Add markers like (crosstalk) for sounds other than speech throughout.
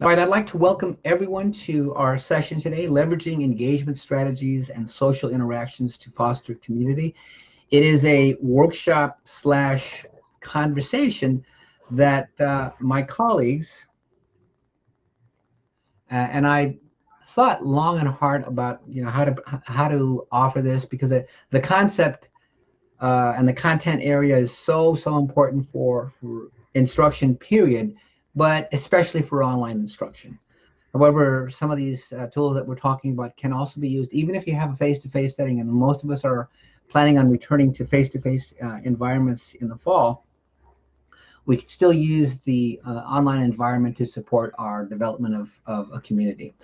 All right, I'd like to welcome everyone to our session today, Leveraging Engagement Strategies and Social Interactions to Foster Community. It is a workshop slash conversation that uh, my colleagues uh, and I thought long and hard about you know how to how to offer this because it, the concept uh, and the content area is so so important for for instruction period but especially for online instruction. However, some of these uh, tools that we're talking about can also be used even if you have a face-to-face setting, and most of us are planning on returning to face-to-face uh, environments in the fall. We can still use the uh, online environment to support our development of, of a community.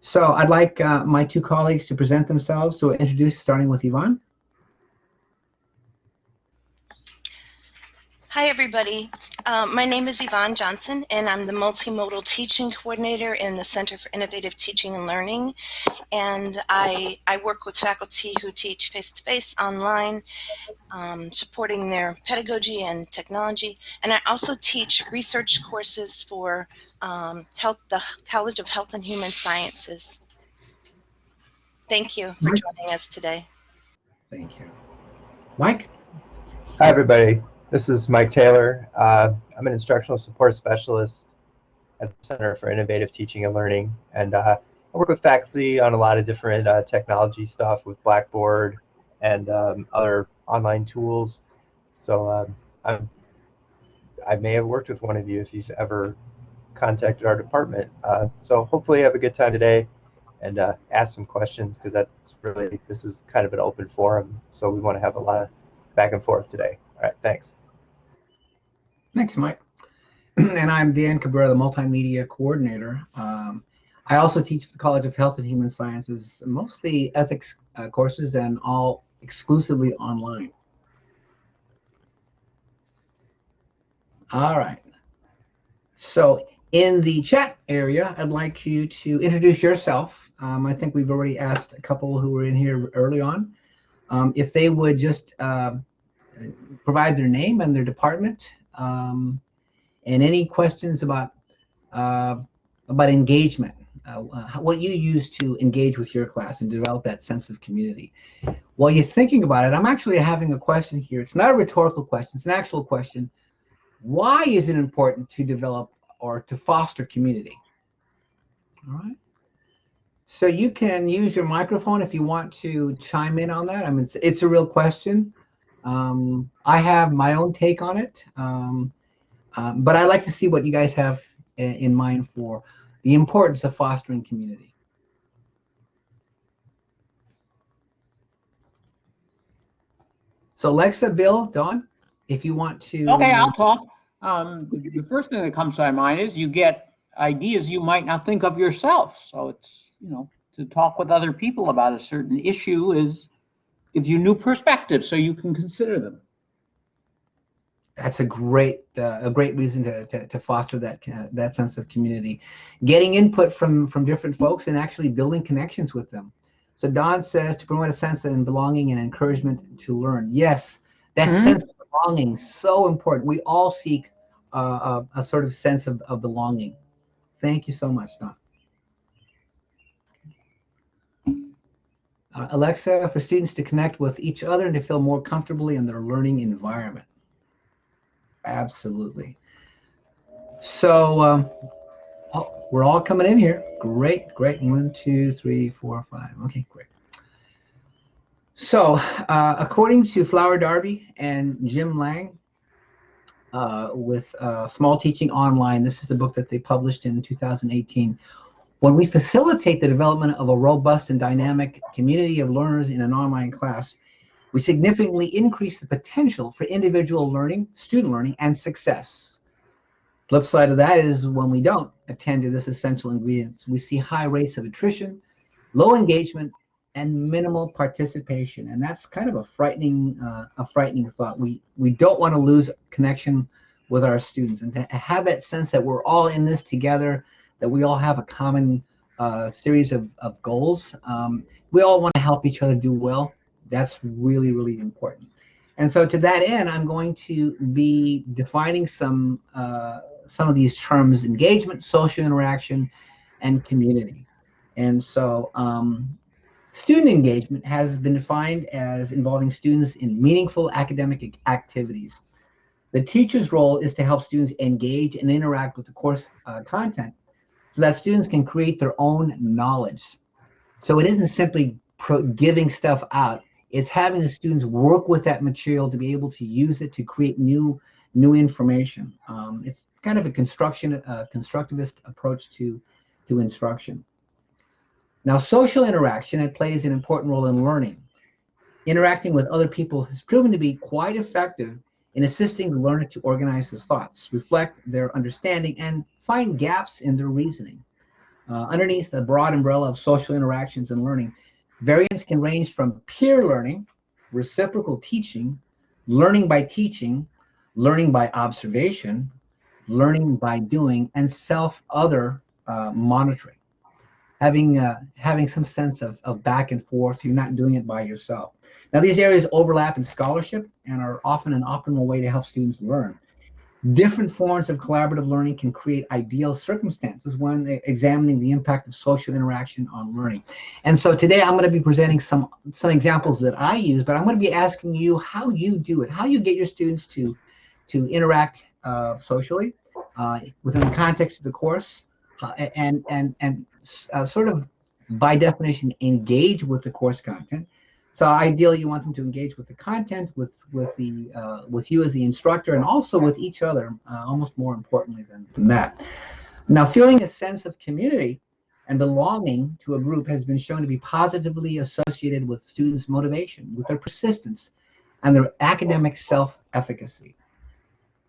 So I'd like uh, my two colleagues to present themselves. So introduce, starting with Yvonne. Hi, everybody. Um, my name is Yvonne Johnson, and I'm the Multimodal Teaching Coordinator in the Center for Innovative Teaching and Learning. And I, I work with faculty who teach face-to-face, -face, online, um, supporting their pedagogy and technology. And I also teach research courses for um, health, the College of Health and Human Sciences. Thank you for joining us today. Thank you. Mike? Hi, everybody. This is Mike Taylor. Uh, I'm an instructional support specialist at the Center for Innovative Teaching and Learning, and uh, I work with faculty on a lot of different uh, technology stuff with Blackboard and um, other online tools. So um, I'm, I may have worked with one of you if you've ever contacted our department. Uh, so hopefully you have a good time today and uh, ask some questions because that's really, this is kind of an open forum. So we want to have a lot of back and forth today. All right, thanks. Thanks, Mike. (clears throat) and I'm Dan Cabrera, the Multimedia Coordinator. Um, I also teach at the College of Health and Human Sciences, mostly ethics uh, courses and all exclusively online. All right. So in the chat area, I'd like you to introduce yourself. Um, I think we've already asked a couple who were in here early on um, if they would just uh, provide their name and their department um, and any questions about uh, about engagement, uh, what you use to engage with your class and develop that sense of community. While you're thinking about it, I'm actually having a question here. It's not a rhetorical question, it's an actual question. Why is it important to develop or to foster community? All right. So you can use your microphone if you want to chime in on that. I mean, it's, it's a real question. Um, I have my own take on it, um, um, but I like to see what you guys have in mind for the importance of fostering community. So Alexa, Bill, Don, if you want to. Okay, I'll talk. Um, the first thing that comes to my mind is you get ideas you might not think of yourself. So it's, you know, to talk with other people about a certain issue is gives you new perspectives so you can consider them. That's a great uh, a great reason to, to, to foster that uh, that sense of community, getting input from from different folks and actually building connections with them. So Don says to promote a sense of belonging and encouragement to learn. Yes, that mm -hmm. sense of belonging so important. We all seek uh, a, a, sort of sense of, of belonging. Thank you so much, Don. Uh, Alexa, for students to connect with each other and to feel more comfortably in their learning environment. Absolutely. So um, oh, we're all coming in here. Great, great. One, two, three, four, five. Okay, great. So uh, according to Flower Darby and Jim Lang, uh, with uh, Small Teaching Online, this is the book that they published in 2018. When we facilitate the development of a robust and dynamic community of learners in an online class, we significantly increase the potential for individual learning, student learning, and success. Flip side of that is when we don't attend to this essential ingredients, we see high rates of attrition, low engagement, and minimal participation. And that's kind of a frightening, uh, a frightening thought. We we don't want to lose connection with our students, and to have that sense that we're all in this together that we all have a common uh, series of, of goals. Um, we all want to help each other do well. That's really, really important. And so to that end, I'm going to be defining some uh, some of these terms engagement, social interaction, and community. And so um, student engagement has been defined as involving students in meaningful academic activities. The teacher's role is to help students engage and interact with the course uh, content so that students can create their own knowledge. So it isn't simply giving stuff out, it's having the students work with that material to be able to use it to create new new information. Um, it's kind of a construction uh, constructivist approach to to instruction. Now, social interaction it plays an important role in learning. Interacting with other people has proven to be quite effective in assisting the learner to organize his thoughts, reflect their understanding, and find gaps in their reasoning. Uh, underneath the broad umbrella of social interactions and learning, variants can range from peer learning, reciprocal teaching, learning by teaching, learning by observation, learning by doing, and self-other uh, monitoring. Having, uh, having some sense of, of back and forth, you're not doing it by yourself. Now, these areas overlap in scholarship and are often an optimal way to help students learn. Different forms of collaborative learning can create ideal circumstances when examining the impact of social interaction on learning. And so today I'm going to be presenting some, some examples that I use, but I'm going to be asking you how you do it, how you get your students to, to interact uh, socially uh, within the context of the course uh, and, and, and uh, sort of by definition engage with the course content so ideally, you want them to engage with the content, with with the uh, with you as the instructor, and also with each other. Uh, almost more importantly than, than that. Now, feeling a sense of community and belonging to a group has been shown to be positively associated with students' motivation, with their persistence, and their academic self-efficacy.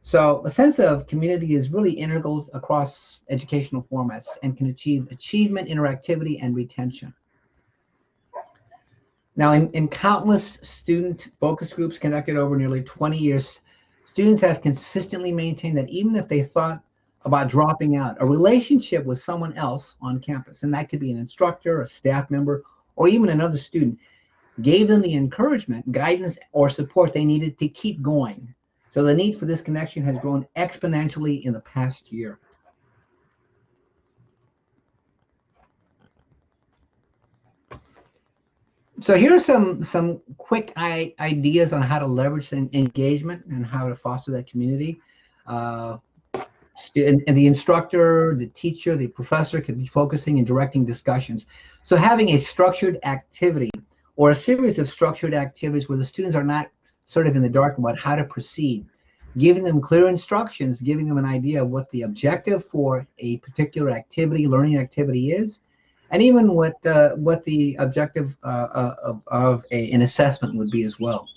So a sense of community is really integral across educational formats and can achieve achievement, interactivity, and retention. Now, in, in countless student focus groups conducted over nearly 20 years, students have consistently maintained that even if they thought about dropping out, a relationship with someone else on campus, and that could be an instructor, a staff member, or even another student, gave them the encouragement, guidance, or support they needed to keep going. So the need for this connection has grown exponentially in the past year. So here are some some quick ideas on how to leverage engagement and how to foster that community. Uh, and, and, the instructor, the teacher, the professor could be focusing and directing discussions. So having a structured activity or a series of structured activities where the students are not sort of in the dark about how to proceed, giving them clear instructions, giving them an idea of what the objective for a particular activity, learning activity is, and even what uh, what the objective uh, uh, of, of a, an assessment would be as well.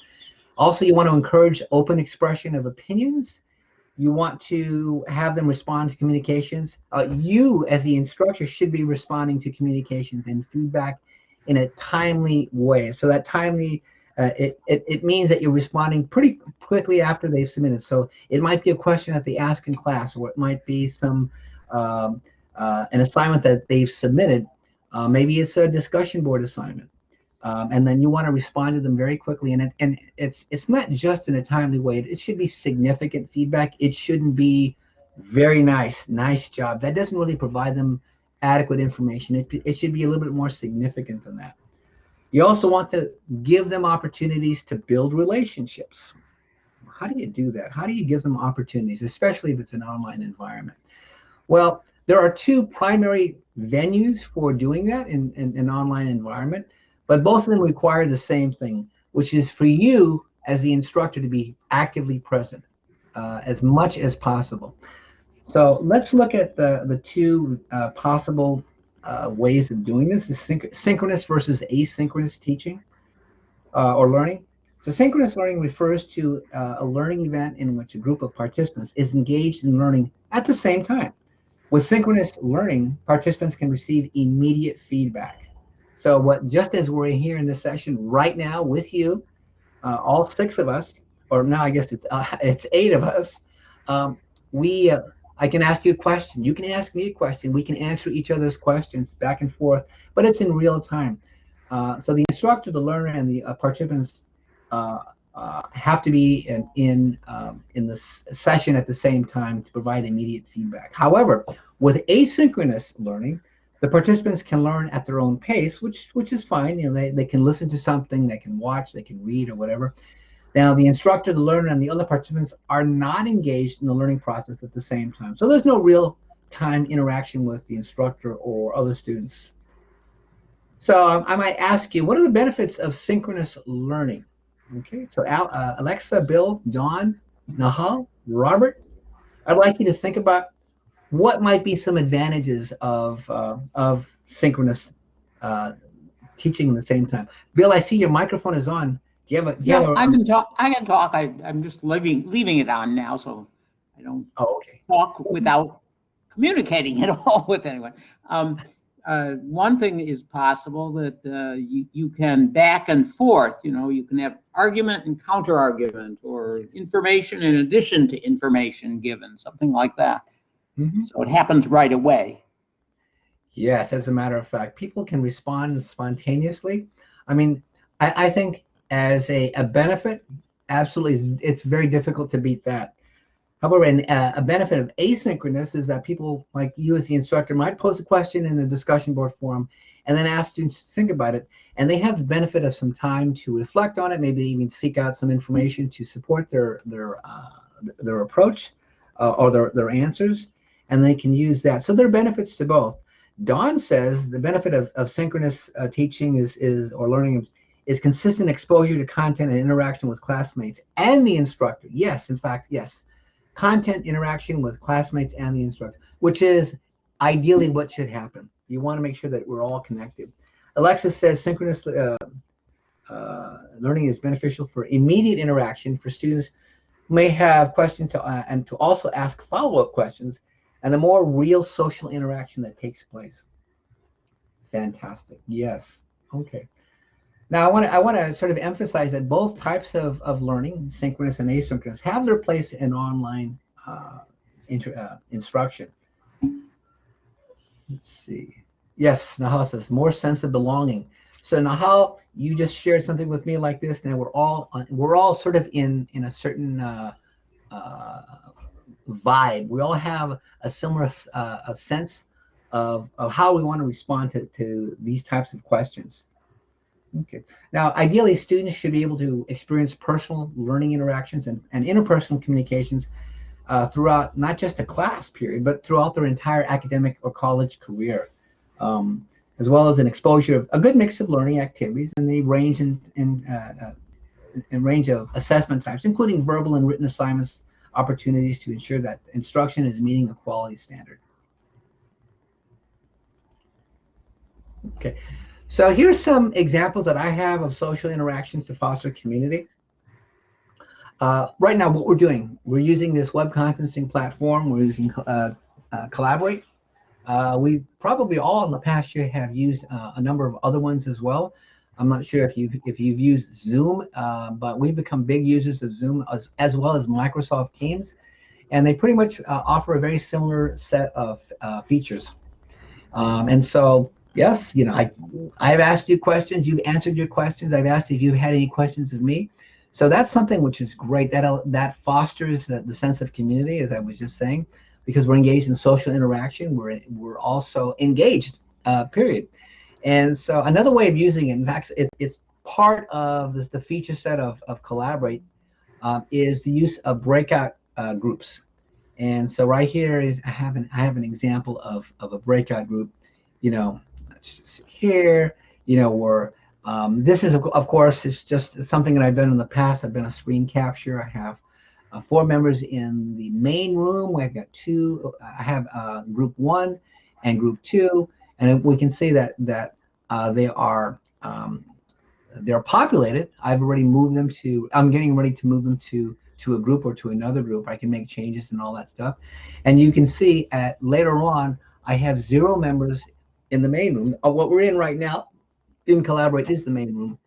Also, you want to encourage open expression of opinions. You want to have them respond to communications. Uh, you, as the instructor, should be responding to communications and feedback in a timely way. So that timely, uh, it, it, it means that you're responding pretty quickly after they've submitted. So it might be a question that they ask in class, or it might be some um, uh, an assignment that they've submitted uh, maybe it's a discussion board assignment. Um, and then you want to respond to them very quickly. And, it, and it's, it's not just in a timely way. It should be significant feedback. It shouldn't be very nice, nice job. That doesn't really provide them adequate information. It, it should be a little bit more significant than that. You also want to give them opportunities to build relationships. How do you do that? How do you give them opportunities, especially if it's an online environment? Well, there are two primary venues for doing that in, in, in, an online environment, but both of them require the same thing, which is for you as the instructor to be actively present uh, as much as possible. So let's look at the, the two uh, possible uh, ways of doing this, is synch synchronous versus asynchronous teaching uh, or learning. So synchronous learning refers to uh, a learning event in which a group of participants is engaged in learning at the same time. With synchronous learning, participants can receive immediate feedback. So what, just as we're here in this session right now with you, uh, all six of us, or now I guess it's uh, (laughs) it's eight of us, um, we uh, I can ask you a question, you can ask me a question, we can answer each other's questions back and forth, but it's in real time. Uh, so the instructor, the learner, and the uh, participants uh, have to be in in, um, in the session at the same time to provide immediate feedback. However, with asynchronous learning, the participants can learn at their own pace, which which is fine. You know, they, they can listen to something, they can watch, they can read or whatever. Now, the instructor, the learner, and the other participants are not engaged in the learning process at the same time. So there's no real time interaction with the instructor or other students. So um, I might ask you, what are the benefits of synchronous learning? Okay, so Al, uh, Alexa, Bill, John, Nahal, Robert, I'd like you to think about what might be some advantages of uh, of synchronous uh, teaching at the same time. Bill, I see your microphone is on. Do you have a? Do you Yeah, have a, I can talk, I can talk. I, I'm just leaving, leaving it on now, so I don't Oh, okay. talk without communicating (laughs) at all with anyone. Um, uh, one thing is possible that uh, you, you can back and forth, you know, you can have argument and counter argument or information in addition to information given, something like that. Mhm. So it happens right away. Yes, as a matter of fact, people can respond spontaneously. I mean, I, I think as a, a benefit, absolutely, it's very difficult to beat that. However, an, uh, a benefit of asynchronous is that people like you as the instructor might pose a question in the discussion board forum and then ask students to think about it. And they have the benefit of some time to reflect on it, maybe they even seek out some information to support their, their, uh, their approach uh, or their, their answers. And they can use that. So there are benefits to both. Don says the benefit of, of synchronous uh, teaching is, is or learning is consistent exposure to content and interaction with classmates and the instructor. Yes, in fact, yes. Content interaction with classmates and the instructor, which is ideally what should happen. You want to make sure that we're all connected. Alexis says synchronous uh, uh, learning is beneficial for immediate interaction for students who may have questions to, uh, and to also ask follow-up questions and the more real social interaction that takes place. Fantastic. Yes. Okay. Now I want to I want to sort of emphasize that both types of, of learning, synchronous and asynchronous, have their place in online uh, uh, instruction. Let's see. Yes, Nahal says more sense of belonging. So Nahal, you just shared something with me like this. Now we're all on, we're all sort of in in a certain uh, uh, vibe. We all have a similar uh, a sense of, of how we want to respond to, to these types of questions. Okay. Now, ideally, students should be able to experience personal learning interactions and, and interpersonal communications uh, throughout not just a class period, but throughout their entire academic or college career, um, as well as an exposure of a good mix of learning activities and the range in, in, uh, uh, in range of assessment types, including verbal and written assignments, opportunities to ensure that instruction is meeting a quality standard. Okay. So here's some examples that I have of social interactions to foster community. Uh, right now, what we're doing, we're using this web conferencing platform. We're using uh, uh, Collaborate. Uh, we probably all in the past year have used uh, a number of other ones as well. I'm not sure if you've if you've used Zoom, uh, but we've become big users of Zoom as, as well as Microsoft Teams, and they pretty much offer a very similar set of features. Um, and so yes, you know, I, I've asked you questions, you've answered your questions. I've asked if you've had any questions of me. So that's something which is great. That that fosters the, the sense of community, as I was just saying, because we're engaged in social interaction. We're we're also engaged. Uh, period. And so another way of using it, in fact, it, it's part of the, the, feature set of, of Collaborate, um, is the use of breakout uh, groups. And so right here is I have an I have an example of of a breakout group. You know, here, you know, where um, this is, of course, it's just something that I've done in the past. I've done a screen capture. I have uh, four members in the main room. I've got two. I have uh, group one and group two, and we can see that that uh, they are um, they're populated. I've already moved them to. I'm getting ready to move them to to a group or to another group. I can make changes and all that stuff, and you can see at later on I have zero members in the main room. Uh, what we're in right now in Collaborate is the main room.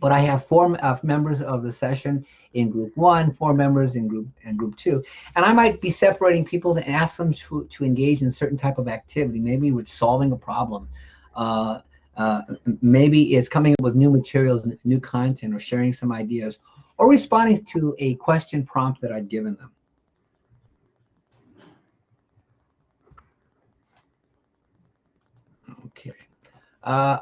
But I have four uh, members of the session in group one, four members in group and group two. And I might be separating people to ask them to, to engage in certain type of activity, maybe with solving a problem. Uh, uh, maybe it's coming up with new materials, new content, or sharing some ideas. or responding to a question prompt that I've given them. Uh,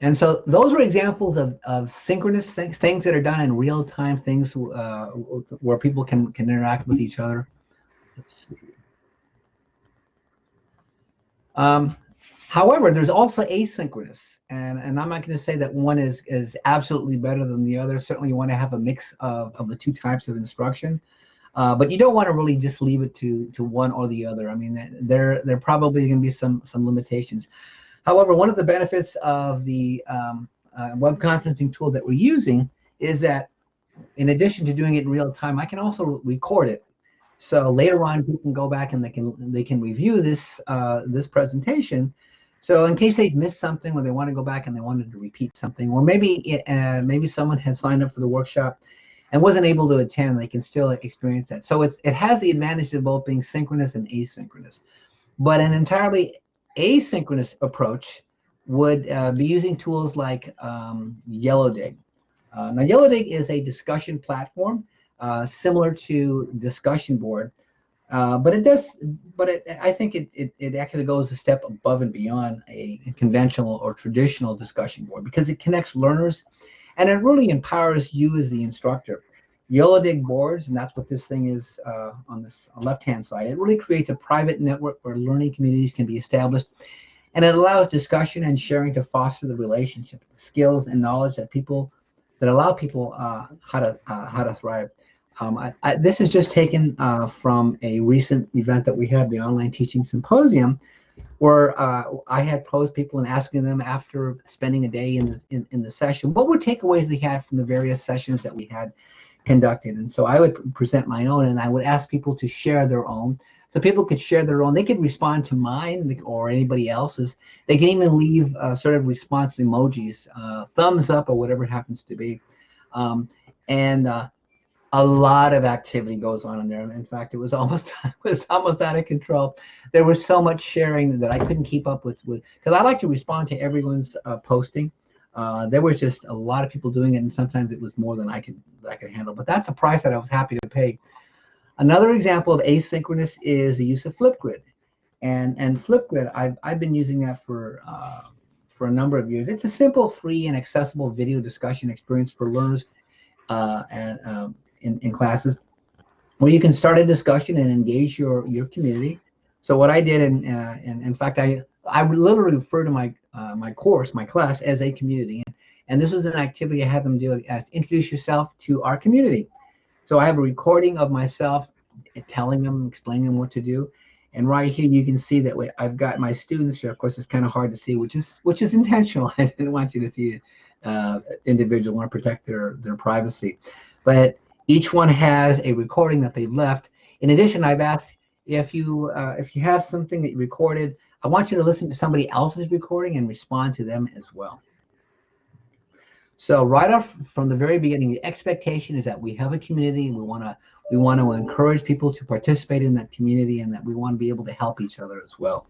and so those are examples of, of synchronous th things that are done in real time, things uh, where people can, can interact with each other. Um, however, there's also asynchronous, and, and I'm not going to say that one is, is absolutely better than the other. Certainly, you want to have a mix of, of the two types of instruction. Uh, but you don't want to really just leave it to to one or the other. I mean, there there probably going to be some some limitations. However, one of the benefits of the um, uh, web conferencing tool that we're using is that in addition to doing it in real time, I can also record it. So later on, people can go back and they can they can review this uh, this presentation. So in case they've missed something, or they want to go back and they wanted to repeat something, or maybe uh, maybe someone had signed up for the workshop and wasn't able to attend, they can still experience that. So it, it has the advantage of both being synchronous and asynchronous. But an entirely asynchronous approach would uh, be using tools like um, YellowDig. Uh, now, YellowDig is a discussion platform uh, similar to Discussion Board, uh, but it does, but it, I think it, it, it, actually goes a step above and beyond a conventional or traditional discussion board because it connects learners and it really empowers you as the instructor. YellowDig boards, and that's what this thing is uh, on this left-hand side. It really creates a private network where learning communities can be established, and it allows discussion and sharing to foster the relationship, the skills and knowledge that people that allow people uh, how to uh, how to thrive. Um, I, I, this is just taken uh, from a recent event that we had, the Online Teaching Symposium, where uh, I had posed people and asking them after spending a day in the, in, in the session, what were takeaways they had from the various sessions that we had conducted. And so I would present my own and I would ask people to share their own. So people could share their own. They could respond to mine or anybody else's. They can even leave uh, sort of response emojis, uh, thumbs up or whatever it happens to be. Um, and uh, a lot of activity goes on in there. In fact, it was (laughs) almost it was almost out of control. There was so much sharing that I couldn't keep up with with because I like to respond to everyone's uh, posting. Uh, there was just a lot of people doing it, and sometimes it was more than I could I could handle. But that's a price that I was happy to pay. Another example of asynchronous is the use of Flipgrid, and and Flipgrid I've I've been using that for. Uh, for a number of years. It's a simple, free, and accessible video discussion experience for learners uh, and um, in, in classes where you can start a discussion and engage your your community. So what I did, and uh, and in fact, I I literally refer to my uh, my course, my class, as a community. And, and this was an activity I had them do as introduce yourself to our community. So I have a recording of myself telling them, explaining them what to do. And right here, you can see that way I've got my students here. Of course, it's kind of hard to see, which is which is (laughs) intentional. I didn't want you to see uh, individual want to protect their their privacy. But each one has a recording that they've left. In addition, I've asked if you uh, if you have something that you recorded, I want you to listen to somebody else's recording and respond to them as well. So right off from the very beginning, the expectation is that we have a community and we want to we want to encourage people to participate in that community and that we want to be able to help each other as well.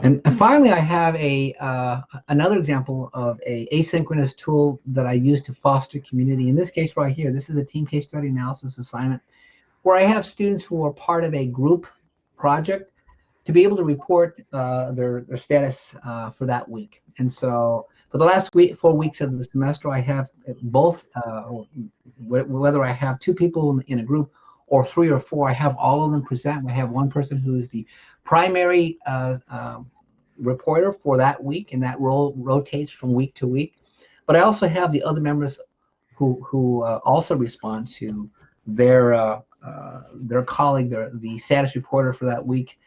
And, finally, I have a uh, another example of a asynchronous tool that I use to foster community. In this case right here, this is a team case study analysis assignment where I have students who are part of a group project to be able to report uh, their, their status uh, for that week. And so for the last week, four weeks of the semester, I have both, uh, whether I have two people in a group or three or four, I have all of them present. I have one person who is the primary uh, uh, reporter for that week, and that role rotates from week to week. But I also have the other members who who uh, also respond to their uh, their colleague, their the status reporter for that week,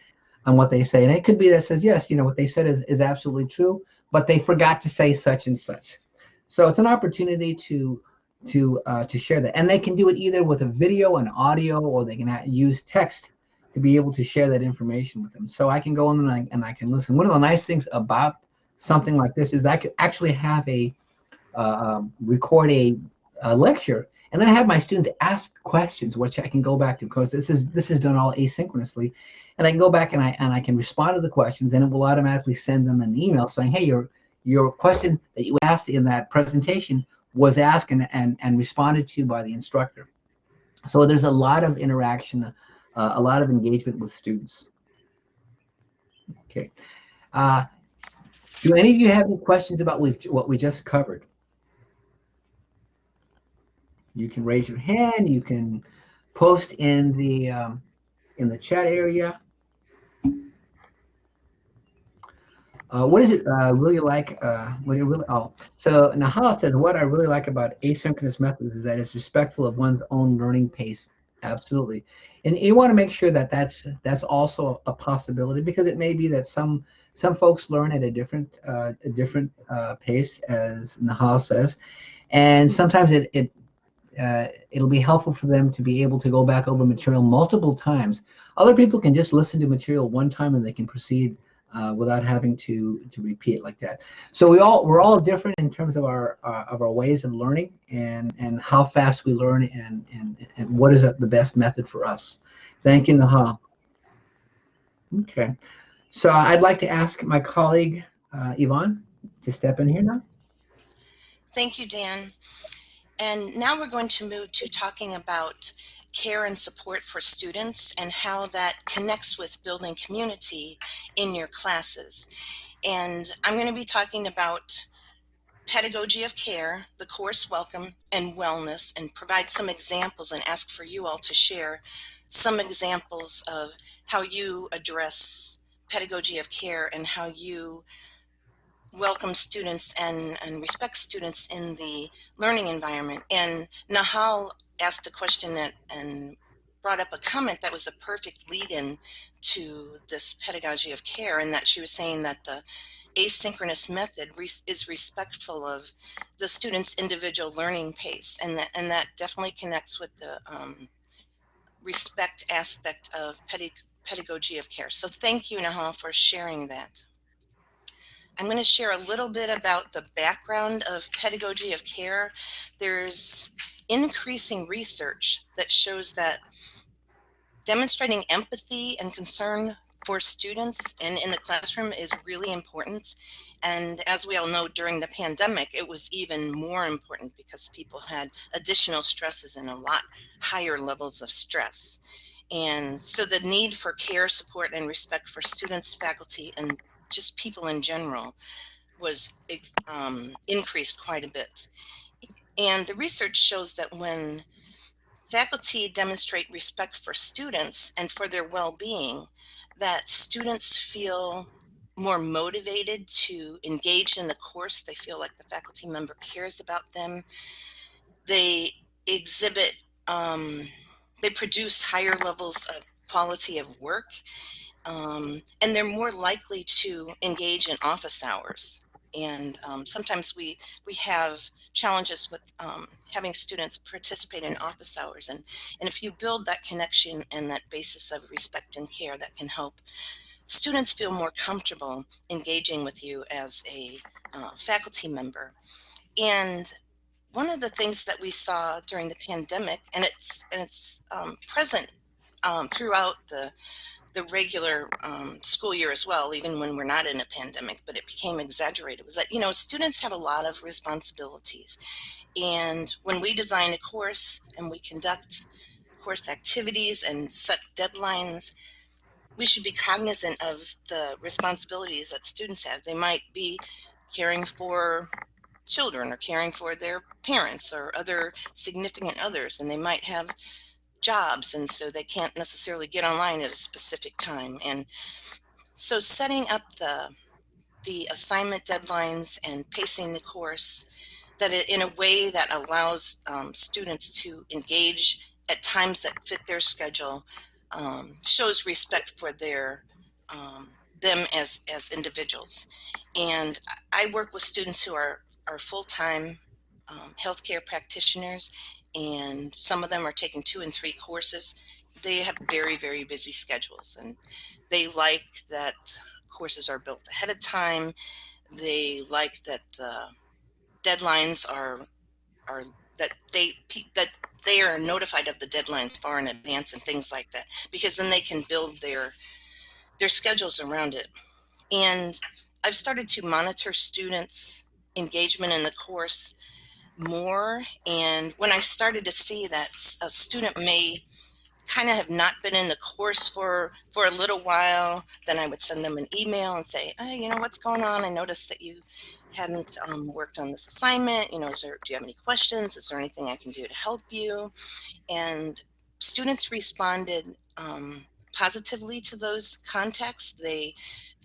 on what they say. And it could be that says yes, you know what they said is is absolutely true, but they forgot to say such and such. So it's an opportunity to to uh, to share that, and they can do it either with a video, and audio, or they can use text to be able to share that information with them. So I can go on and I, and I can listen. One of the nice things about something like this is I could actually have a uh, um, record a, a, lecture and then I have my students ask questions, which I can go back to because this is this is done all asynchronously, and I can go back and I and I can respond to the questions, and it will automatically send them an email saying, hey, your your question that you asked in that presentation was asked and, and, and responded to by the instructor. So there's a lot of interaction, uh, a lot of engagement with students. Okay. Uh, do any of you have any questions about what we just covered? You can raise your hand. You can post in the um, in the chat area. Uh, what is it uh, really like? Uh, what you really? Oh, so Nahal says what I really like about asynchronous methods is that it's respectful of one's own learning pace. Absolutely, and you want to make sure that that's that's also a possibility because it may be that some some folks learn at a different uh, a different uh, pace, as Nahal says, and sometimes it it uh, it'll be helpful for them to be able to go back over material multiple times. Other people can just listen to material one time and they can proceed uh, without having to to repeat like that. So we all we're all different in terms of our uh, of our ways of learning and and how fast we learn and and and what is the best method for us. Thank you, Nahal. Okay, so I'd like to ask my colleague uh, Yvonne to step in here now. Thank you, Dan. And now we're going to move to talking about care and support for students and how that connects with building community in your classes. And I'm going to be talking about pedagogy of care, the course welcome, and wellness, and provide some examples and ask for you all to share some examples of how you address pedagogy of care and how you welcome students and, and respect students in the learning environment. And Nahal asked a question that and brought up a comment that was a perfect lead-in to this pedagogy of care, and that she was saying that the asynchronous method is respectful of the student's individual learning pace, and that and that definitely connects with the um, respect aspect of pedagogy of care. So thank you, Nahal, for sharing that. I'm going to share a little bit about the background of pedagogy of care. There's increasing research that shows that demonstrating empathy and concern for students and in the classroom is really important. And as we all know, during the pandemic, it was even more important because people had additional stresses and a lot higher levels of stress. And so the need for care, support, and respect for students, faculty, and just people in general was um, increased quite a bit. And the research shows that when faculty demonstrate respect for students and for their well-being, that students feel more motivated to engage in the course. They feel like the faculty member cares about them. They exhibit, um, they produce higher levels of quality of work um, and they're more likely to engage in office hours. And um, sometimes we we have challenges with um, having students participate in office hours, and and if you build that connection and that basis of respect and care, that can help students feel more comfortable engaging with you as a uh, faculty member. And one of the things that we saw during the pandemic, and it's and it's um, present um, throughout the the regular um, school year as well, even when we're not in a pandemic, but it became exaggerated, was that, you know, students have a lot of responsibilities. And when we design a course and we conduct course activities and set deadlines, we should be cognizant of the responsibilities that students have. They might be caring for children or caring for their parents or other significant others, and they might have jobs and so they can't necessarily get online at a specific time. And so setting up the the assignment deadlines and pacing the course that it in a way that allows um, students to engage at times that fit their schedule um, shows respect for their um, them as as individuals. And i work with students who are are full-time um, healthcare practitioners and some of them are taking two and three courses. They have very, very busy schedules, and they like that courses are built ahead of time. They like that the deadlines are are that they that they are notified of the deadlines far in advance and things like that because then they can build their their schedules around it. And I've started to monitor students' engagement in the course more. And when I started to see that a student may kind of have not been in the course for for a little while, then I would send them an email and say, "Hey, you know what's going on? I noticed that you hadn't um, worked on this assignment. You know, is there, do you have any questions? Is there anything I can do to help you?" And students responded um, positively to those contacts. They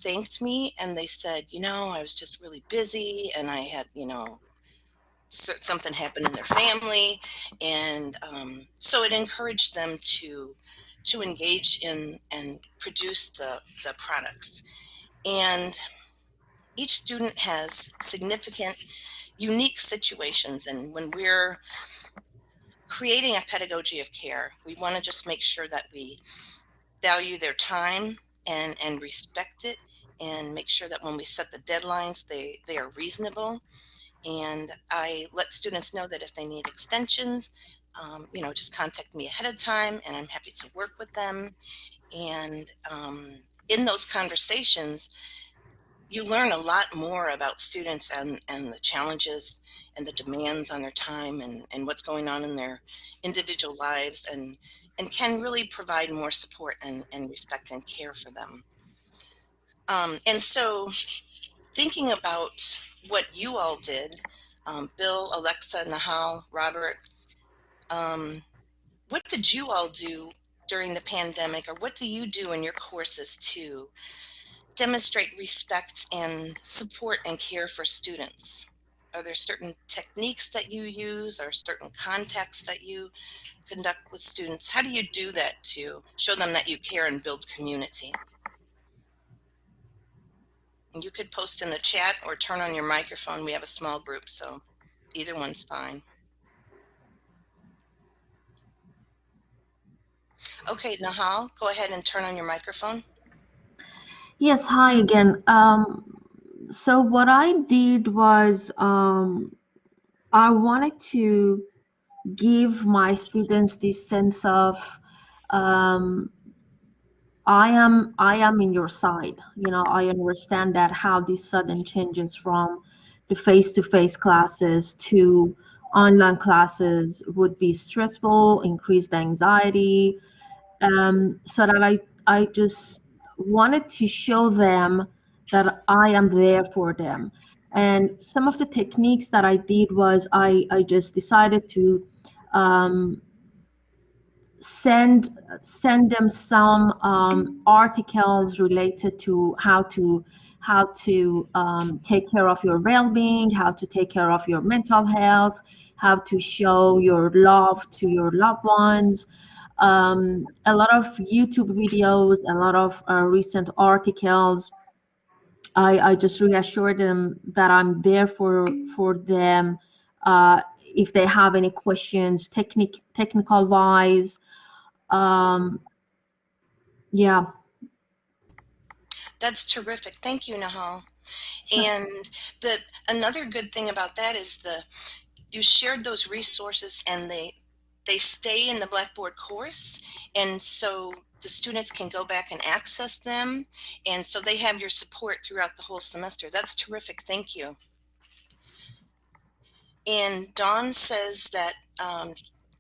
thanked me and they said, "You know, I was just really busy and I had, you know." Something happened in their family, and um, so it encouraged them to to engage in and produce the the products. And each student has significant, unique situations, and when we're creating a pedagogy of care, we want to just make sure that we value their time and and respect it, and make sure that when we set the deadlines, they they are reasonable and I let students know that if they need extensions, um, you know, just contact me ahead of time, and I'm happy to work with them. And um, in those conversations, you learn a lot more about students and, and the challenges and the demands on their time and, and what's going on in their individual lives and, and can really provide more support and, and respect and care for them. Um, and so thinking about what you all did, um, Bill, Alexa, Nahal, Robert, um, what did you all do during the pandemic, or what do you do in your courses to demonstrate respect and support and care for students? Are there certain techniques that you use or certain contexts that you conduct with students? How do you do that to show them that you care and build community? You could post in the chat or turn on your microphone. We have a small group, so either one's fine. Okay, Nahal, go ahead and turn on your microphone. Yes, hi again. Um, so what I did was um, I wanted to give my students this sense of um, I am I am in your side. You know, I understand that how these sudden changes from the face-to-face classes to online classes would be stressful, increased anxiety, um, so that I I just wanted to show them that I am there for them. And some of the techniques that I did was I I just decided to um, send send them some um, articles related to how to how to um, take care of your well-being, how to take care of your mental health, how to show your love to your loved ones. Um, a lot of YouTube videos, a lot of uh, recent articles. I, I just reassure them that I'm there for for them uh, if they have any questions, technic technical wise. Um, yeah, That's terrific. Thank you, Nahal. And the another good thing about that is the you shared those resources and they they stay in the Blackboard course, and so the students can go back and access them, and so they have your support throughout the whole semester. That's terrific. Thank you. And Dawn says that um,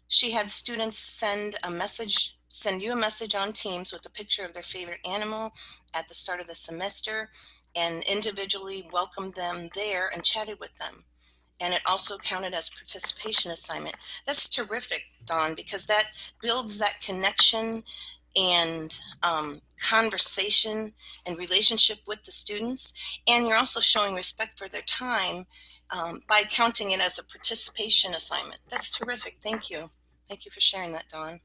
she had students send a message, send you a message on Teams with a picture of their favorite animal at the start of the semester, and individually welcomed them there and chatted with them. And it also counted as participation assignment. That's terrific, Dawn, because that builds that connection and um, conversation and relationship with the students. And you're also showing respect for their time um, by counting it as a participation assignment. That's terrific. Thank you. Thank you for sharing that, Dawn.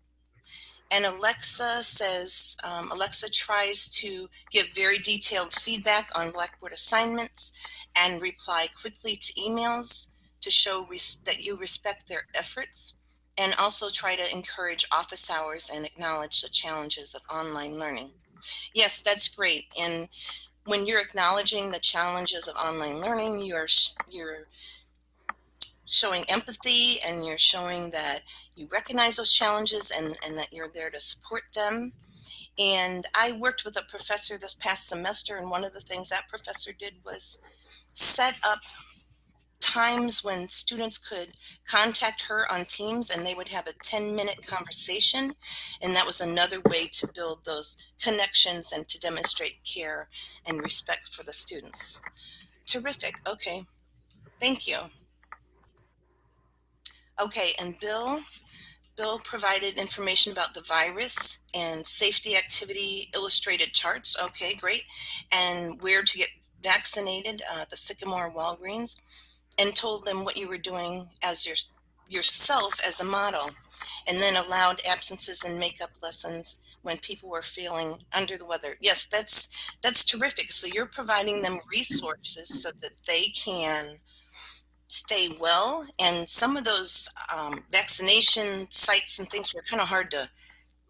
And Alexa says, um, Alexa tries to give very detailed feedback on Blackboard assignments and reply quickly to emails to show that you respect their efforts and also try to encourage office hours and acknowledge the challenges of online learning. Yes, that's great. And when you're acknowledging the challenges of online learning, you're you're showing empathy and you're showing that you recognize those challenges and, and that you're there to support them. And I worked with a professor this past semester, and one of the things that professor did was set up times when students could contact her on Teams and they would have a 10 minute conversation. And that was another way to build those connections and to demonstrate care and respect for the students. Terrific. Okay. Thank you. Okay, and Bill, Bill provided information about the virus and safety activity illustrated charts. Okay, great. And where to get vaccinated, uh, the Sycamore Walgreens, and told them what you were doing as your, yourself as a model. And then allowed absences and makeup lessons when people were feeling under the weather. Yes, that's that's terrific. So you're providing them resources so that they can stay well. And some of those um, vaccination sites and things were kind of hard to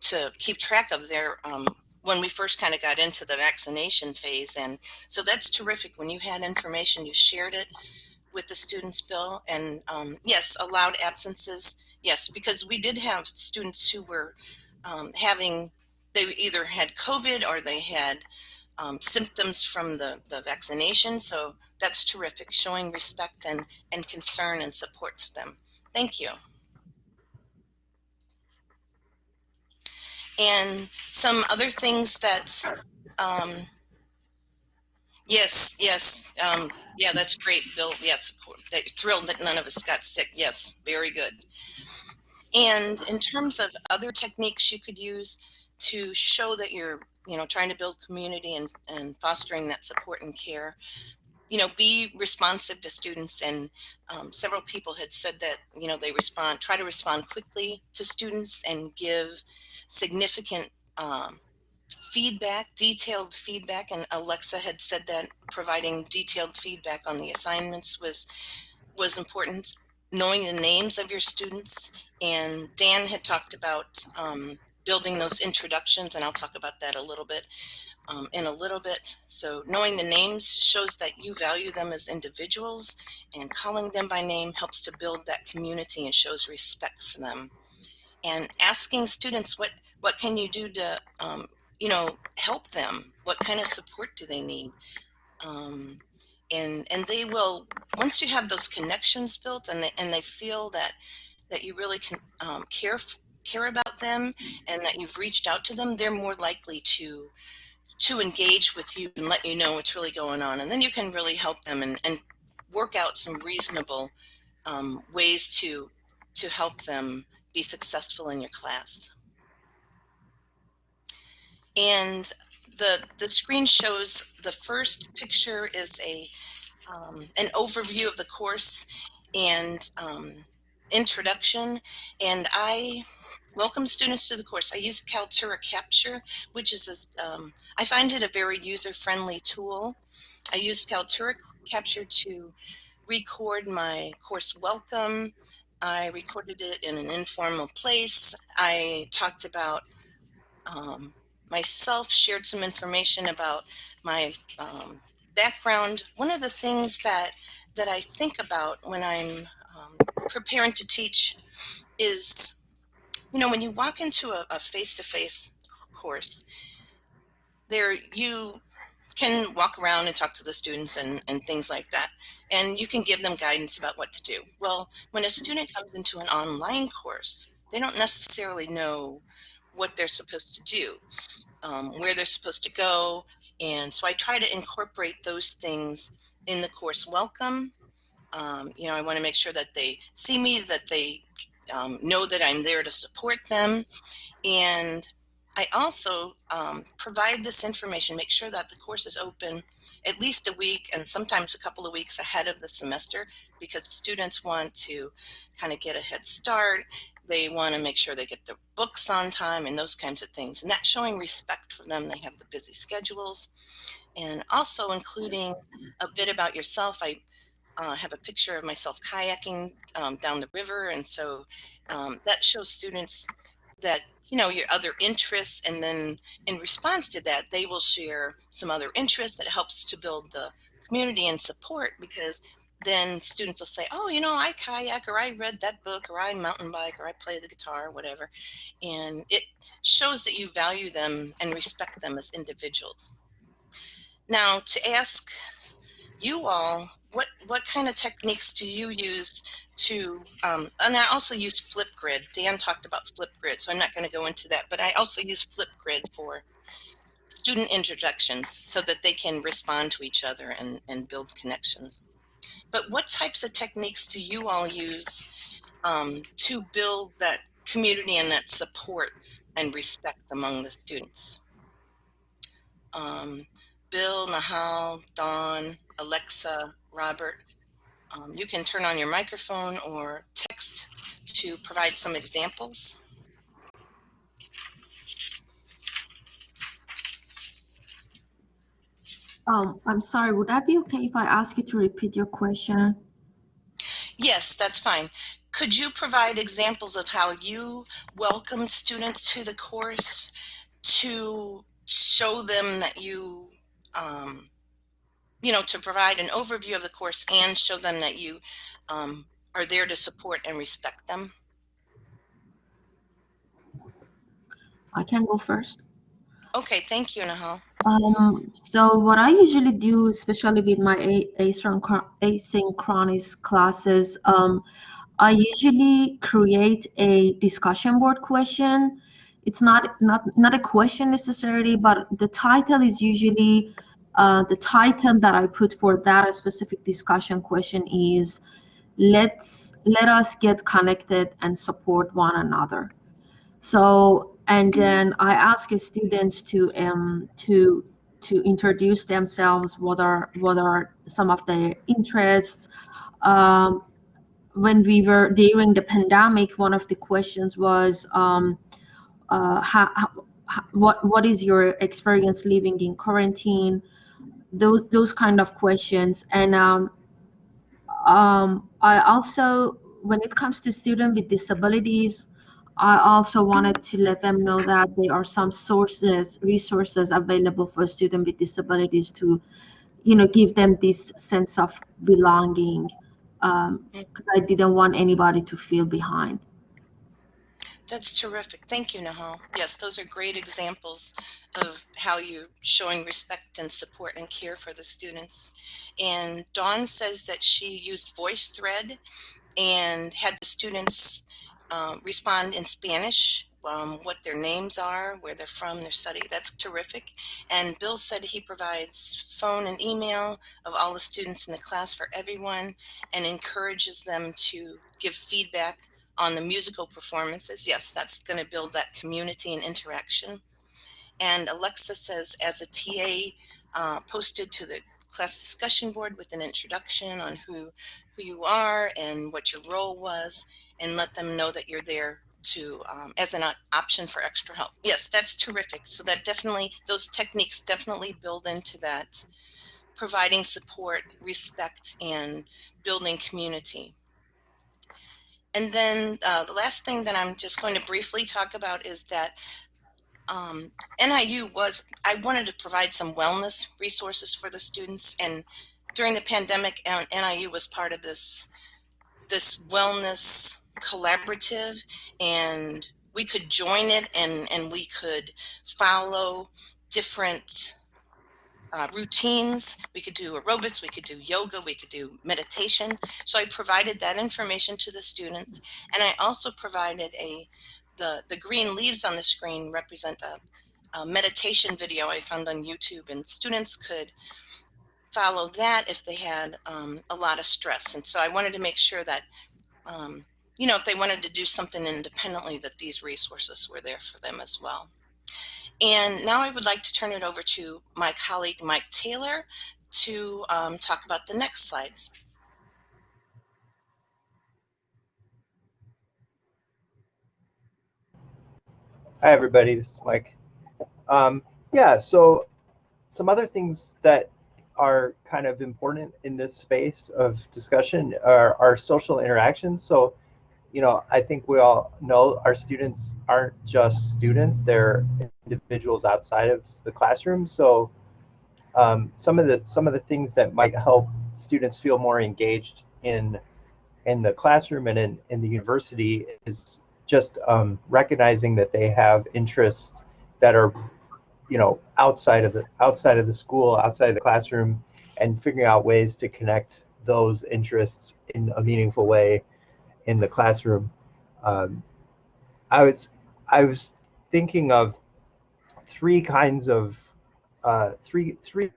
to keep track of there um, when we first kind of got into the vaccination phase. And so that's terrific. When you had information, you shared it with the students, Bill. And um, yes, allowed absences. Yes, because we did have students who were um, having, they either had COVID or they had um, symptoms from the, the vaccination. So that's terrific, showing respect and, and concern and support for them. Thank you. And some other things that, um, yes, yes, um, yeah, that's great, Bill. Yes. Thrilled that none of us got sick. Yes, very good. And in terms of other techniques you could use to show that you're, you know, trying to build community and, and fostering that support and care, you know, be responsive to students. And um, several people had said that, you know, they respond, try to respond quickly to students and give significant um, feedback, detailed feedback. And Alexa had said that providing detailed feedback on the assignments was was important. Knowing the names of your students, and Dan had talked about um, building those introductions, and I'll talk about that a little bit um, in a little bit. So knowing the names shows that you value them as individuals, and calling them by name helps to build that community and shows respect for them. And asking students what what can you do to um, you know help them? What kind of support do they need? Um, and and they will once you have those connections built and they and they feel that that you really can um, care care about them and that you've reached out to them, they're more likely to to engage with you and let you know what's really going on. And then you can really help them and, and work out some reasonable um, ways to to help them be successful in your class. And the the screen shows the first picture is a um, an overview of the course and um, introduction. And I welcome students to the course. I use Kaltura Capture, which is, a, um, I find it a very user-friendly tool. I use Kaltura Capture to record my course welcome. I recorded it in an informal place. I talked about um, myself, shared some information about my um, background. One of the things that that I think about when I'm um, preparing to teach is, you know, when you walk into a face-to-face course, there you can walk around and talk to the students and, and things like that. And you can give them guidance about what to do. Well, when a student comes into an online course, they don't necessarily know what they're supposed to do, um, where they're supposed to go. And so I try to incorporate those things in the course welcome um, you know, I want to make sure that they see me, that they um, know that I'm there to support them. And I also um, provide this information, make sure that the course is open at least a week and sometimes a couple of weeks ahead of the semester because students want to kind of get a head start. They want to make sure they get their books on time and those kinds of things. And that's showing respect for them. They have the busy schedules. And also including a bit about yourself. I uh, have a picture of myself kayaking um, down the river. And so um, that shows students that, you know, your other interests. And then in response to that, they will share some other interests that helps to build the community and support because then students will say, oh, you know, I kayak or I read that book or I mountain bike or I play the guitar or whatever. And it shows that you value them and respect them as individuals. Now, to ask you all, what what kind of techniques do you use to? Um, and I also use Flipgrid. Dan talked about Flipgrid, so I'm not going to go into that. But I also use Flipgrid for student introductions so that they can respond to each other and, and build connections. But what types of techniques do you all use um, to build that community and that support and respect among the students? Um, Bill, Nahal, Dawn, Alexa, Robert, um, you can turn on your microphone or text to provide some examples. Um, I'm sorry, would that be okay if I ask you to repeat your question? Yes, that's fine. Could you provide examples of how you welcomed students to the course to show them that you, um, you know, to provide an overview of the course and show them that you um, are there to support and respect them? I can go first. Okay, thank you, Nahal. Um, so what I usually do, especially with my asynchronous classes, um, I usually create a discussion board question. It's not not not a question necessarily, but the title is usually uh, the title that I put for that a specific discussion question is let's let us get connected and support one another. So and then I ask students to um to to introduce themselves. What are what are some of their interests? Um, when we were during the pandemic, one of the questions was um, uh, how, how, what what is your experience living in quarantine? Those those kind of questions, and um, um, I also when it comes to students with disabilities, I also wanted to let them know that there are some sources, resources available for students with disabilities to, you know, give them this sense of belonging. Um, because I didn't want anybody to feel behind. That's terrific. Thank you, Nahal. Yes, those are great examples of how you're showing respect and support and care for the students. And Dawn says that she used VoiceThread and had the students um, respond in Spanish, um, what their names are, where they're from, their study. That's terrific. And Bill said he provides phone and email of all the students in the class for everyone and encourages them to give feedback on the musical performances. Yes, that's going to build that community and interaction. And Alexa says, as a TA, uh, posted to the class discussion board with an introduction on who who you are and what your role was, and let them know that you're there to um, as an option for extra help. Yes, that's terrific. So that definitely those techniques definitely build into that, providing support, respect, and building community. And then uh, the last thing that I'm just going to briefly talk about is that um, NIU was, I wanted to provide some wellness resources for the students. And during the pandemic, NIU was part of this, this wellness collaborative. And we could join it and, and we could follow different uh, routines. We could do aerobics, we could do yoga, we could do meditation. So I provided that information to the students, and I also provided a the the green leaves on the screen represent a, a meditation video I found on YouTube, and students could follow that if they had um, a lot of stress. And so I wanted to make sure that. Um, you know, if they wanted to do something independently, that these resources were there for them as well. And now I would like to turn it over to my colleague Mike Taylor to um, talk about the next slides. Hi, everybody. This is Mike. Um, yeah, so some other things that are kind of important in this space of discussion are, are social interactions. So you know, I think we all know our students aren't just students; they're individuals outside of the classroom. So, um, some of the some of the things that might help students feel more engaged in in the classroom and in, in the university is just um, recognizing that they have interests that are, you know, outside of the outside of the school, outside of the classroom, and figuring out ways to connect those interests in a meaningful way in the classroom. Um, I was I was thinking of three kinds of uh, three three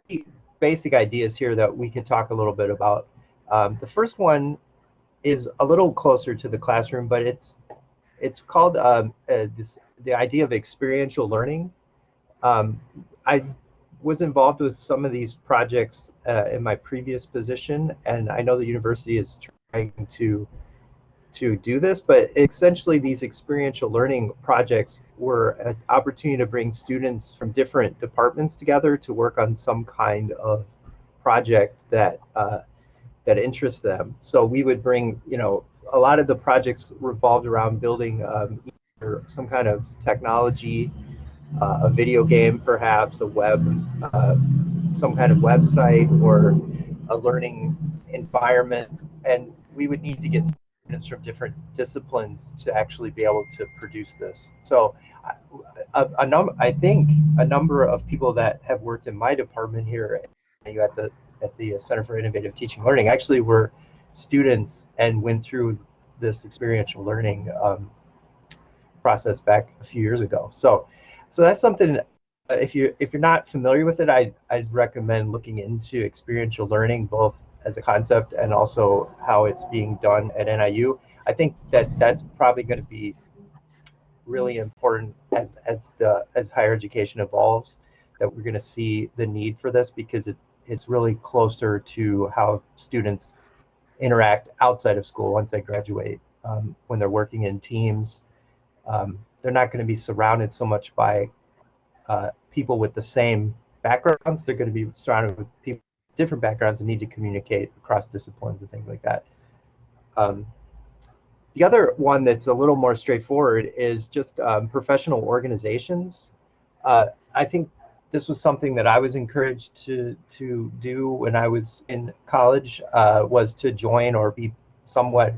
basic ideas here that we could talk a little bit about. Um, the first one is a little closer to the classroom, but it's it's called um, uh, this the idea of experiential learning. Um, I was involved with some of these projects uh, in my previous position, and I know the university is trying to to do this, but essentially these experiential learning projects were an opportunity to bring students from different departments together to work on some kind of project that uh, that interests them. So we would bring, you know, a lot of the projects revolved around building um, some kind of technology, uh, a video game perhaps, a web, uh, some kind of website or a learning environment. And we would need to get students from different disciplines to actually be able to produce this. So a, a num I think a number of people that have worked in my department here at the at the Center for Innovative Teaching and Learning actually were students and went through this experiential learning um, process back a few years ago. So, so that's something. Uh, if you if you're not familiar with it, I I'd recommend looking into experiential learning both as a concept and also how it's being done at NIU. I think that that's probably going to be really important as as the as higher education evolves that we're going to see the need for this because it, it's really closer to how students interact outside of school once they graduate um, when they're working in teams um, they're not going to be surrounded so much by uh, people with the same backgrounds they're going to be surrounded with people different backgrounds and need to communicate across disciplines and things like that. Um, the other one that's a little more straightforward is just um, professional organizations. Uh, I think this was something that I was encouraged to to do when I was in college uh, was to join or be somewhat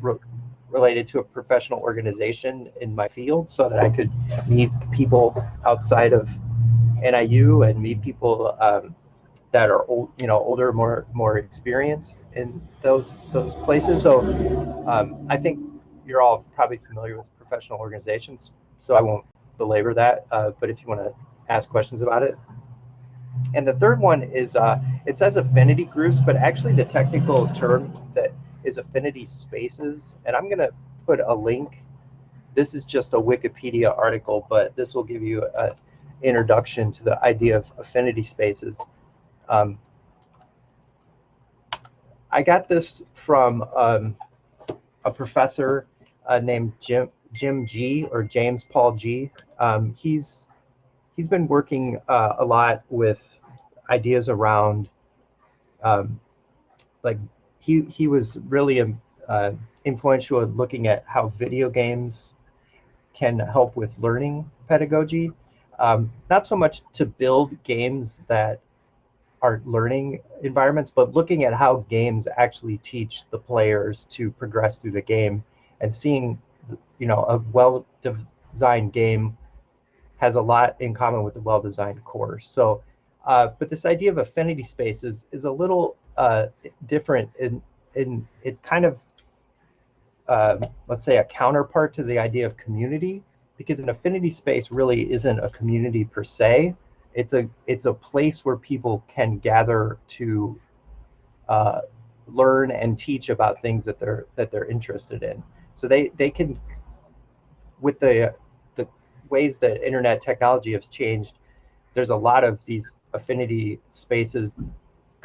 related to a professional organization in my field so that I could meet people outside of NIU and meet people um, that are old, you know, older, more more experienced in those those places. So um, I think you're all probably familiar with professional organizations, so I won't belabor that. Uh, but if you want to ask questions about it. And the third one is uh, it says affinity groups, but actually the technical term that is affinity spaces. And I'm going to put a link. This is just a Wikipedia article, but this will give you an introduction to the idea of affinity spaces. Um, I got this from um, a professor uh, named Jim Jim Gee or James Paul Gee. Um, he's he's been working uh, a lot with ideas around um, like he he was really um, uh, influential in looking at how video games can help with learning pedagogy. Um, not so much to build games that are learning environments, but looking at how games actually teach the players to progress through the game and seeing, you know, a well-designed game has a lot in common with a well-designed course. So, uh, but this idea of affinity spaces is a little uh, different in, in it's kind of, uh, let's say, a counterpart to the idea of community, because an affinity space really isn't a community per se it's a it's a place where people can gather to uh, learn and teach about things that they're that they're interested in. So they they can with the the ways that internet technology has changed. There's a lot of these affinity spaces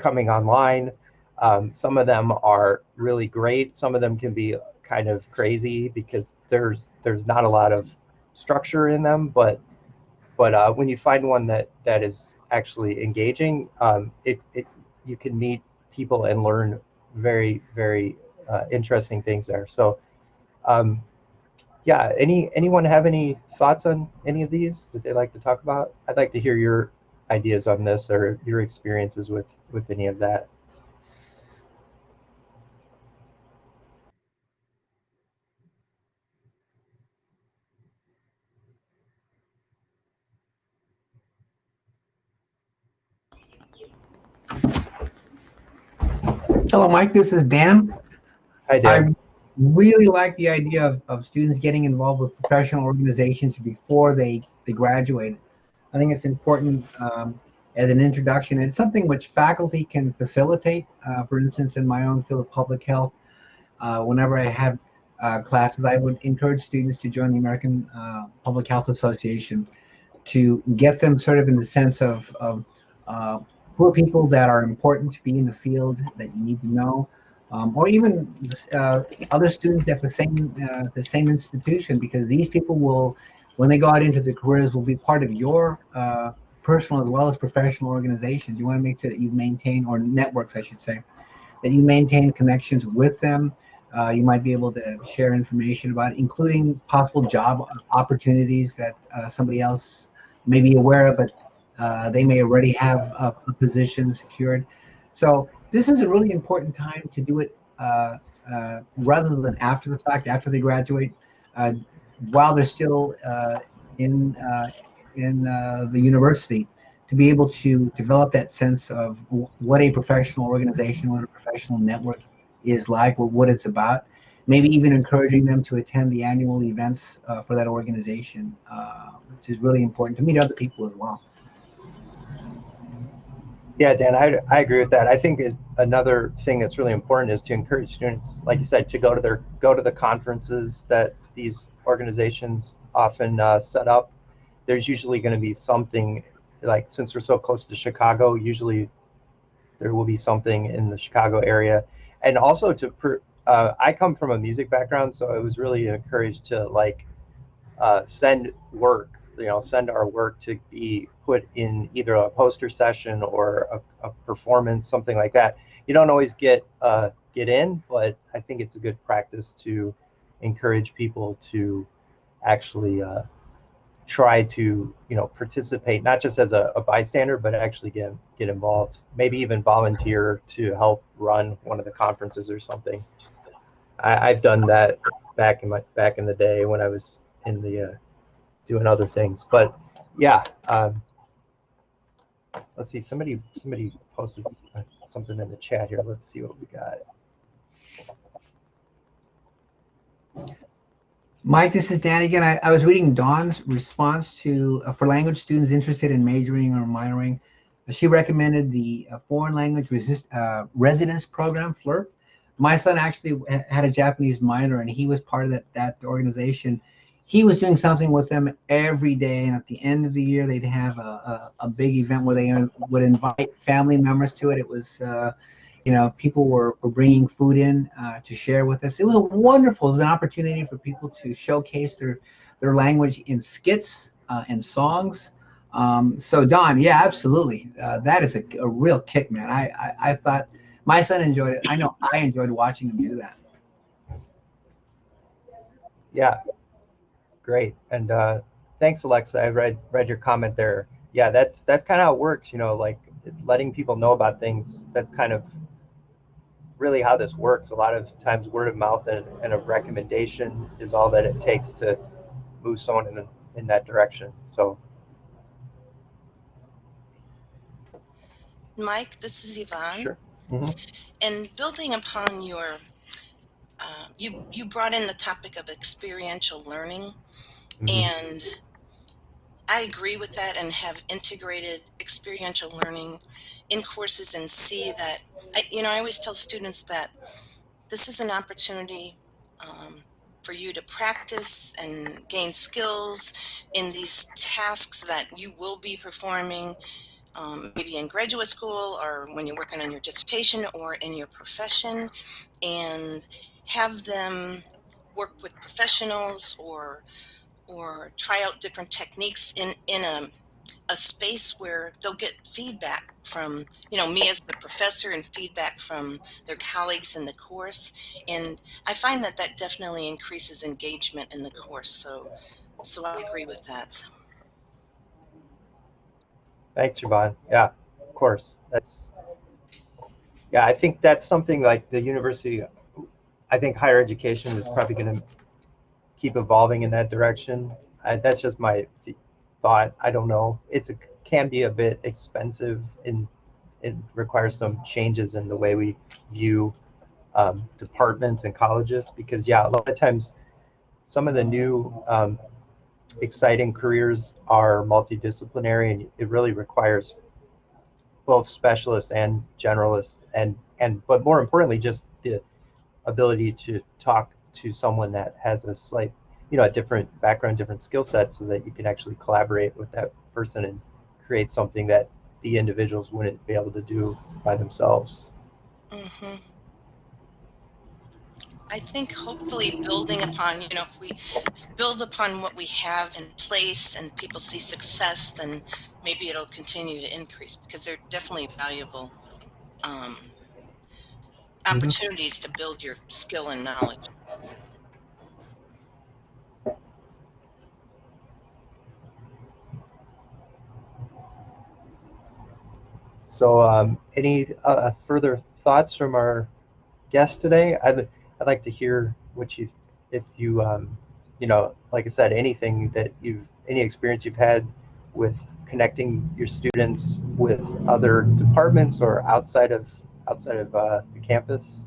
coming online. Um, some of them are really great. Some of them can be kind of crazy because there's there's not a lot of structure in them, but but uh, when you find one that that is actually engaging, um, it, it you can meet people and learn very very uh, interesting things there. So, um, yeah, any anyone have any thoughts on any of these that they'd like to talk about? I'd like to hear your ideas on this or your experiences with with any of that. Hello, Mike. This is Dan. Hi, Dan. I really like the idea of, of students getting involved with professional organizations before they, they graduate. I think it's important um, as an introduction. It's something which faculty can facilitate. Uh, for instance, in my own field of public health, uh, whenever I have uh, classes, I would encourage students to join the American uh, Public Health Association to get them sort of in the sense of, of uh, who are people that are important to be in the field that you need to know, um, or even uh, other students at the same the same institution, because these people will, when they go out into their careers, will be part of your uh, personal as well as professional organizations. You want to make sure that you maintain, or networks, I should say, that you maintain connections with them. Uh, you might be able to share information about, including possible job opportunities that uh, somebody else may be aware of, but uh, they may already have a, a, position secured. So this is a really important time to do it uh, uh, rather than after the fact, after they graduate, uh, while they're still in in the university, to be able to develop that sense of what a professional organization, what a professional network is like, or what it's about. Maybe even encouraging them to attend the annual events uh, for that organization, uh, which is really important to meet other people as well. Yeah, Dan, I, I agree with that. I think it, another thing that's really important is to encourage students, like you said, to go to their go to the conferences that these organizations often uh, set up. There's usually going to be something, like since we're so close to Chicago, usually there will be something in the Chicago area, and also to. Uh, I come from a music background, so I was really encouraged to like uh, send work you know send our work to be put in either a poster session or a, a performance, something like that. You don't always get uh, get in, but I think it's a good practice to encourage people to actually uh, try to you know participate, not just as a, a, bystander, but actually get get involved. Maybe even volunteer to help run one of the conferences or something. I, have done that back in my back in the day when I was in the uh, doing other things. But yeah, um, let's see. Somebody somebody posted something in the chat here. Let's see what we got. Mike, this is Dan again. I, I was reading Dawn's response to uh, for language students interested in majoring or minoring. Uh, she recommended the uh, foreign language resist, uh, residence program, FLIRP. My son actually had a Japanese minor, and he was part of that that organization he was doing something with them every day and at the end of the year they'd have a, a, a big event where they would invite family members to it. It was uh, you know people were, were bringing food in uh, to share with us. It was wonderful it was an opportunity for people to showcase their their language in skits uh, and songs. Um, so Dawn yeah absolutely. Uh, that is a, a real kick man. I, I i thought my son enjoyed it. I know i enjoyed watching him do that. Yeah great. And uh, thanks, Alexa. I read read your comment there. Yeah, that's that's kind of how it works. You know, like letting people know about things. That's kind of really how this works. A lot of times, word of mouth and, and a recommendation is all that it takes to move someone in in that direction. So. Mike, this is Yvonne. Sure. Mm-hmm. And building upon your uh, you you brought in the topic of experiential learning, mm-hmm. and I agree with that and have integrated experiential learning in courses and see that I, you know I always tell students that this is an opportunity um, for you to practice and gain skills in these tasks that you will be performing um, maybe in graduate school or when you're working on your dissertation or in your profession and have them work with professionals or or try out different techniques in in a a space where they'll get feedback from you know me as the professor and feedback from their colleagues in the course. And i find that that definitely increases engagement in the course. So so i agree with that. Thanks Yvonne. yeah of course. That's yeah i think that's something like the university I think higher education is probably going to keep evolving in that direction. I, that's just my th- thought. I don't know. It's a, can be a bit expensive and it requires some changes in the way we view um, departments and colleges because yeah, a lot of times some of the new um, exciting careers are multidisciplinary and it really requires both specialists and generalists and and but more importantly just the ability to talk to someone that has a slight you know a different background different skill set so that you can actually collaborate with that person and create something that the individuals wouldn't be able to do by themselves Mm-hmm. I think hopefully building upon, you know, if we build upon what we have in place and people see success, then maybe it'll continue to increase because they're definitely valuable um, opportunities to build your skill and knowledge. So, um, any uh, further thoughts from our guest today? I'd, I'd like to hear what you, if you, um, you know, like I said, anything that you've, any experience you've had with connecting your students with other departments or outside of outside of uh, the campus.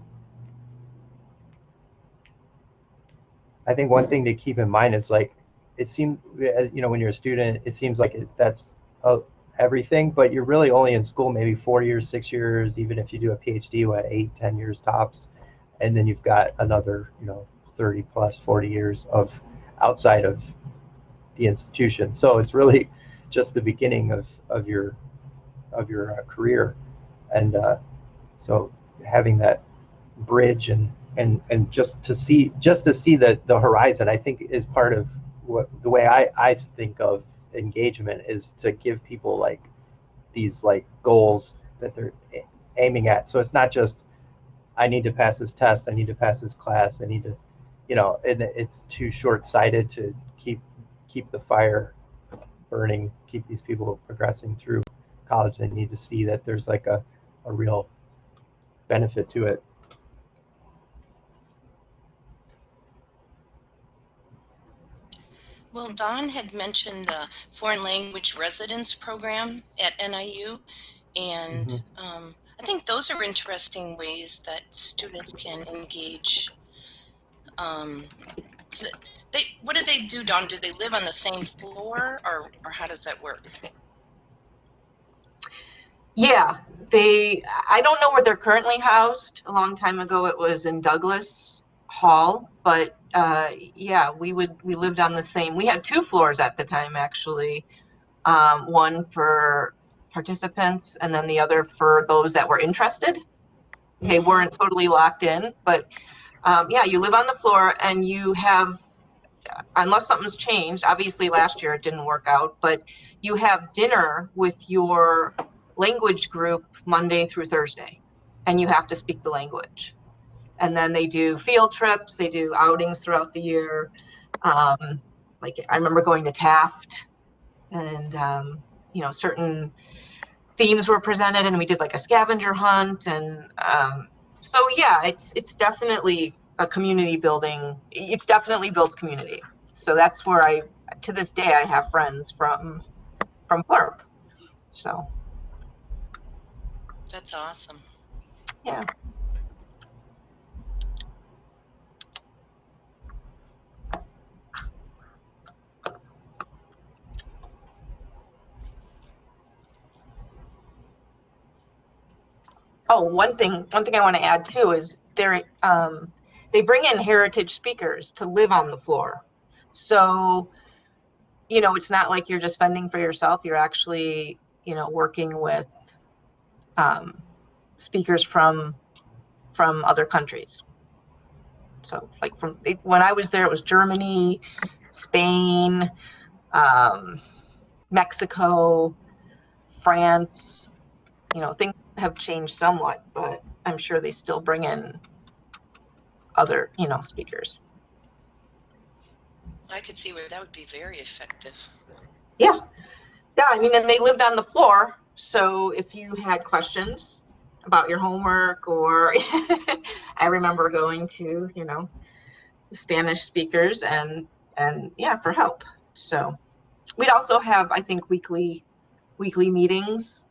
I think one thing to keep in mind is like, it seems, you know, when you're a student, it seems like it, that's uh, everything, but you're really only in school maybe four years, six years, even if you do a PhD, what, eight, ten years tops. And then you've got another, you know, 30 plus 40 years of outside of the institution. So it's really just the beginning of, of your of your uh, career. And uh, so having that bridge and and and just to see just to see the the horizon i think is part of what the way i i think of engagement is to give people like these like goals that they're aiming at. So it's not just i need to pass this test i need to pass this class i need to you know and it's too short-sighted to keep keep the fire burning keep these people progressing through college. They need to see that there's like a, a real benefit to it Well, Dawn had mentioned the foreign language residence program at NIU, and Mhm. um, I think those are interesting ways that students can engage. Um, they, what do they do, Dawn? Do they live on the same floor, or, or how does that work? Yeah, they, I don't know where they're currently housed. A long time ago, it was in Douglas Hall, but uh, yeah, we would, we lived on the same, we had two floors at the time, actually. Um, one for participants and then the other for those that were interested. They weren't totally locked in, but um, yeah, you live on the floor and you have, unless something's changed, obviously last year it didn't work out, but you have dinner with your language group Monday through Thursday, and you have to speak the language. And then they do field trips, they do outings throughout the year. Um, like I remember going to Taft, and um, you know certain themes were presented, and we did like a scavenger hunt, and um, so yeah, it's it's definitely a community building. It's definitely builds community. So that's where I, to this day, I have friends from from FLIRP. So. That's awesome. Yeah. Oh, one thing, one thing I want to add too is they're, um, they bring in heritage speakers to live on the floor. So, you know, it's not like you're just fending for yourself. You're actually, you know, working with um, speakers from from other countries. So, like from when I was there, it was Germany, Spain, um, Mexico, France. You know, things have changed somewhat, but I'm sure they still bring in other, you know, speakers. I could see where that would be very effective. Yeah, yeah. I mean, and they lived on the floor, so if you had questions about your homework or (laughs) I remember going to, you know, Spanish speakers and and yeah, for help. So we'd also have I think weekly weekly meetings.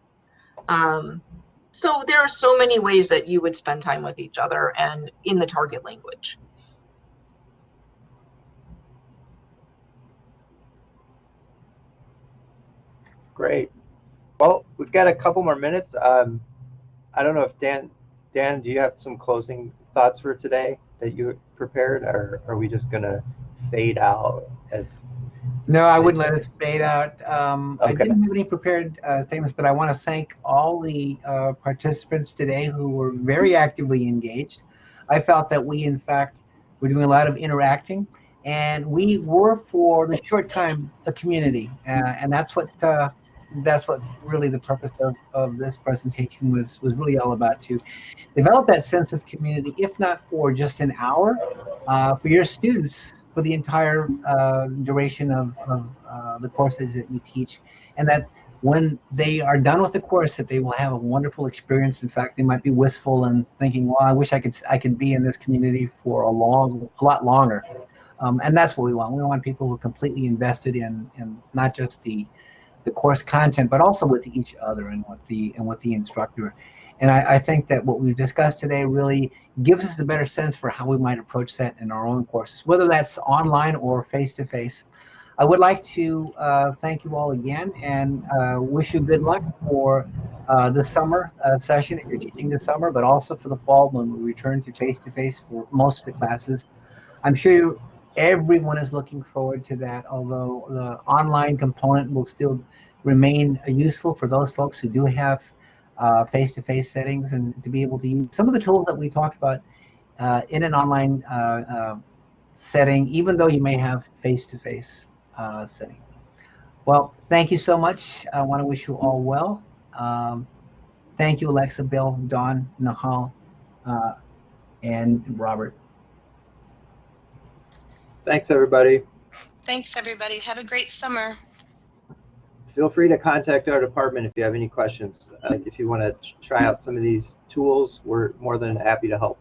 Um So there are so many ways that you would spend time with each other and in the target language. Great. Well, we've got a couple more minutes. Um, I don't know if Dan, Dan, do you have some closing thoughts for today that you prepared, or are we just gonna fade out as? No, I wouldn't let us fade out. Um, I didn't have any prepared uh, statements, but I want to thank all the uh, participants today who were very actively engaged. I felt that we, in fact, were doing a lot of interacting, and we were, for the short time, a community, uh, and that's what uh, that's what really the purpose of, of this presentation was was really all about to develop that sense of community, if not for just an hour, uh, for your students for the entire uh, duration of, of uh, the courses that you teach, and that when they are done with the course, that they will have a wonderful experience. In fact, they might be wistful and thinking, "Well, I wish I could I could be in this community for a long, a lot longer." Um, and that's what we want. We want people who are completely invested in, in not just the the course content, but also with each other and with the and with the instructor. And I, I think that what we've discussed today really gives us a better sense for how we might approach that in our own courses, whether that's online or face to face. I would like to uh, thank you all again and uh, wish you good luck for uh, the summer uh, session if you're teaching this summer, but also for the fall when we return to face to face for most of the classes. I'm sure you, everyone is looking forward to that, although the online component will still remain useful for those folks who do have uh, face-to-face settings and to be able to use some of the tools that we talked about uh, in an online uh, uh, setting, even though you may have face-to-face uh, setting. Well, thank you so much. I want to wish you all well. Um, thank you, Alexa, Bill, Dawn, Nahal, uh, and Robert. Thanks, everybody. Thanks, everybody. Have a great summer. Feel free to contact our department if you have any questions. Uh, if you want to try out some of these tools, we're more than happy to help.